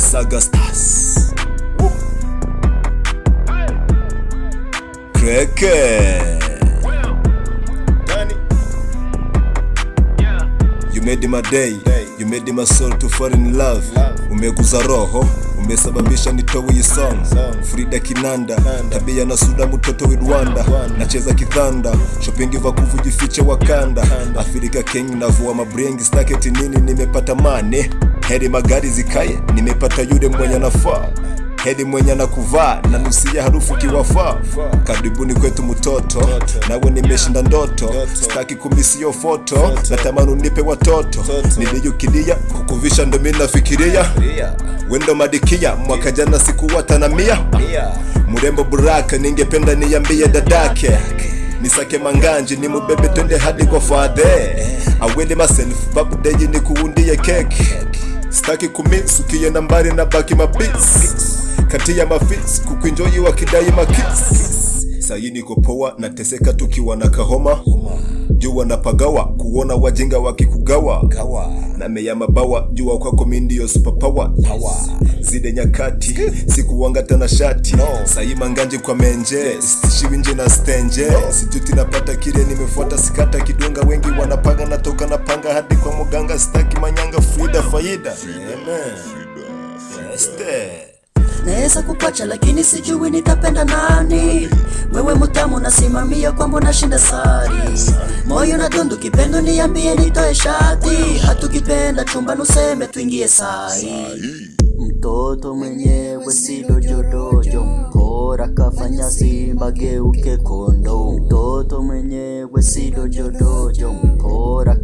Saga Stars. Kreke. You made my day, you made my soul to fall in love. Umeguza roho, umesababisha nitowe hii song. Frida Kinanda, tabia na suda mtoto wa Rwanda. Nacheza kithanda, shopping vakuvu jifiche Wakanda. Afrika King navua mabrengi staketi nini nimepata mane. Heri magari zikaye, nimepata yule mwenye nafaa heri mwenye na kuvaa na nusia harufu kiwafaa. Karibuni kwetu mtoto, nawe nimeshinda ndoto, staki kumisio foto, natamani unipe watoto, niliyukilia kukuvisha ndo mimi nafikiria, wendo madikia mwaka jana sikuwata na mia. Murembo buraka, ningependa niambie dadake. Nisake manganji ni mubebe twende hadi kwa fadhe awele myself babu deji ni kuundie keki staki kumiss ukienda mbali na baki mabis kati ya mafis kukuinjoyi wakidai makis sayi niko poa nateseka tukiwa na kahoma. Jua napagawa kuona wajinga wakikugawa. Na meya mabawa jua kwako mi ndio yes. zide nyakati sikuwanga tena shati. Sayi manganji kwa menje yes. nje na stenje. Situti napata kile nimefuata sikata kidunga wengi wanapanga natoka napanga faida Naweza kupacha lakini sijui nitapenda nani. Wewe mutamu nasimamia kwamba nashinda sari, moyo na dundu kipendo, niambie nitoe shati. Hatukipenda chumba nuseme tuingie sai. Mtoto mwenyewe si dojodojo, mkora kafanya simba geuke kondo. Mtoto mwenyewe si dojodojo, mkora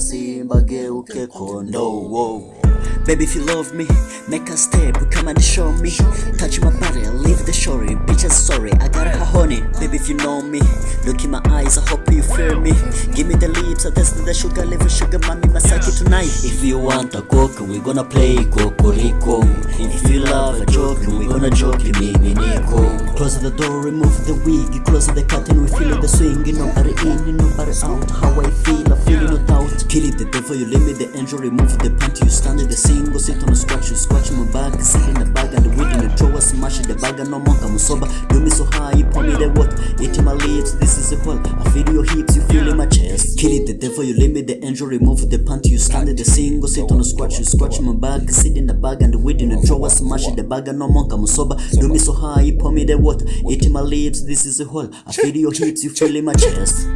simba geuke. Baby, if you love me, make a step, come and show me. Touch my body, leave the story. Bitch, I'm sorry, I got her honey. Baby, if you know me, look in my eyes, I hope you feel me. Give me the lips, I taste the sugar, level sugar, mommy, masaki tonight. If you want a coke, we gonna play kokoriko. If you love a joke, we gonna joke, mimi niko. Close the door, remove the wig, close the curtain, we feel the swing. Nobody in, nobody out. How I feel, the devil, you limit the angel, remove the panty, you stand in the single, sit on the scratch, you scratch my back, sit in the bag and the weed in the drawer, smash the bag and no more, come sober. Do me so high, pour me the water, eating my lips, this is a call. I feel your hips, you feel in my chest. Kill it, the devil, you limit the angel, remove the panty, you stand in the single, sit on the scratch, you scratch my back, sit in the bag and the weed in the drawer, smash the bag and no more, come sober. Do me so high, pour me the water, eating my lips, this is a hole. I feel your hips, you feel in my chest.